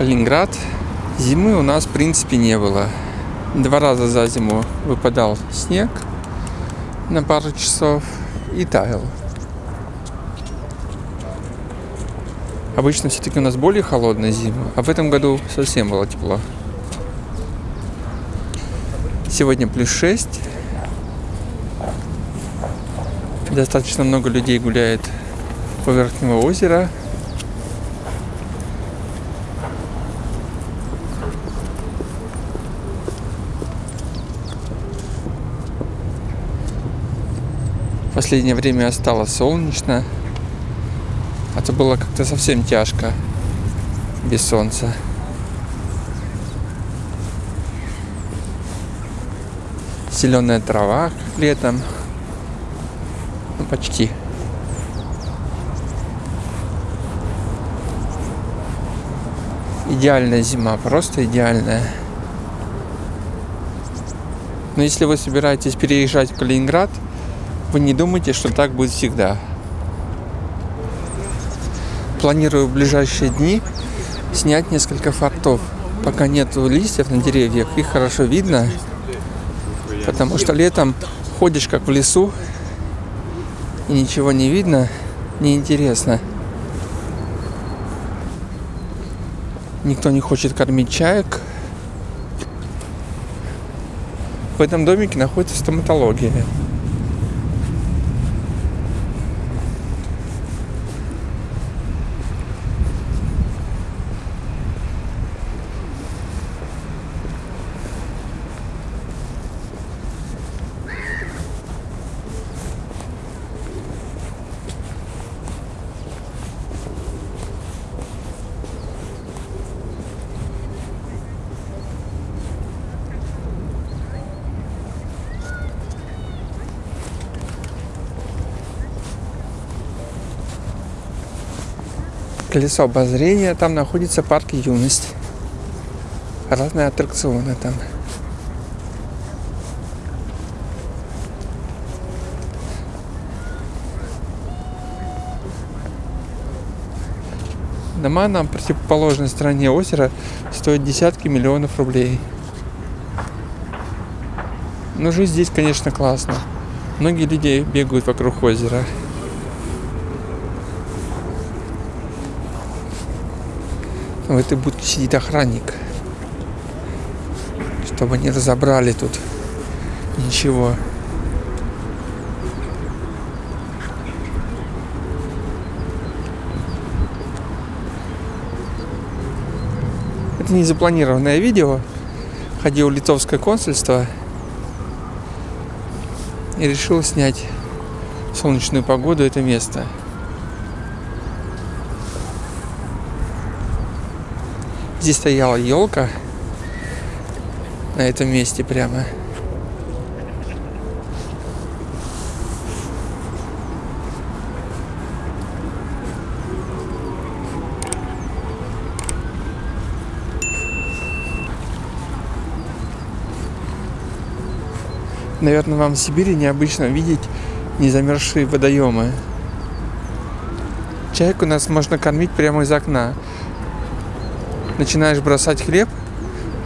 Калининград. Зимы у нас, в принципе, не было. Два раза за зиму выпадал снег на пару часов и таял. Обычно все-таки у нас более холодная зима, а в этом году совсем было тепло. Сегодня плюс 6. Достаточно много людей гуляет по Верхнего озера. Последнее время стало солнечно. А то было как-то совсем тяжко без солнца. Зеленая трава летом. Ну, почти. Идеальная зима, просто идеальная. Но если вы собираетесь переезжать в Калининград, вы не думайте, что так будет всегда. Планирую в ближайшие дни снять несколько фортов. Пока нет листьев на деревьях, их хорошо видно, потому что летом ходишь как в лесу, и ничего не видно, неинтересно. Никто не хочет кормить чаек. В этом домике находится стоматология. Колесо обозрения, там находится парк юность. Разные аттракционы там. Дома на противоположной стороне озера стоят десятки миллионов рублей. Но жизнь здесь, конечно, классно. Многие люди бегают вокруг озера. В этой будке сидит охранник. Чтобы не разобрали тут ничего. Это не запланированное видео. Ходил в литовское консульство и решил снять солнечную погоду это место. Здесь стояла елка на этом месте прямо. Наверное, вам в Сибири необычно видеть незамерзшие водоемы. Чайку нас можно кормить прямо из окна начинаешь бросать хлеб,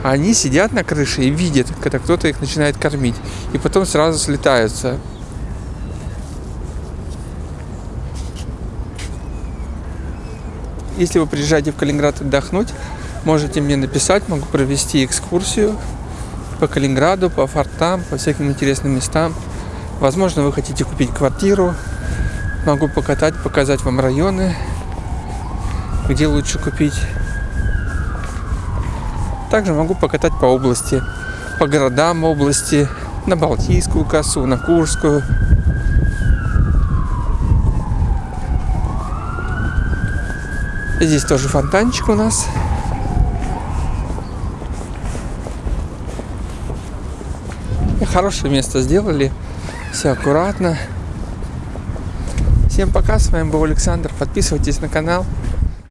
они сидят на крыше и видят, когда кто-то их начинает кормить. И потом сразу слетаются. Если вы приезжаете в Калининград отдохнуть, можете мне написать, могу провести экскурсию по Калининграду, по фортам, по всяким интересным местам. Возможно, вы хотите купить квартиру. Могу покатать, показать вам районы, где лучше купить. Также могу покатать по области, по городам области, на Балтийскую косу, на Курскую. Здесь тоже фонтанчик у нас. Хорошее место сделали. Все аккуратно. Всем пока, с вами был Александр. Подписывайтесь на канал.